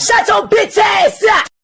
Shut your bitch ass up!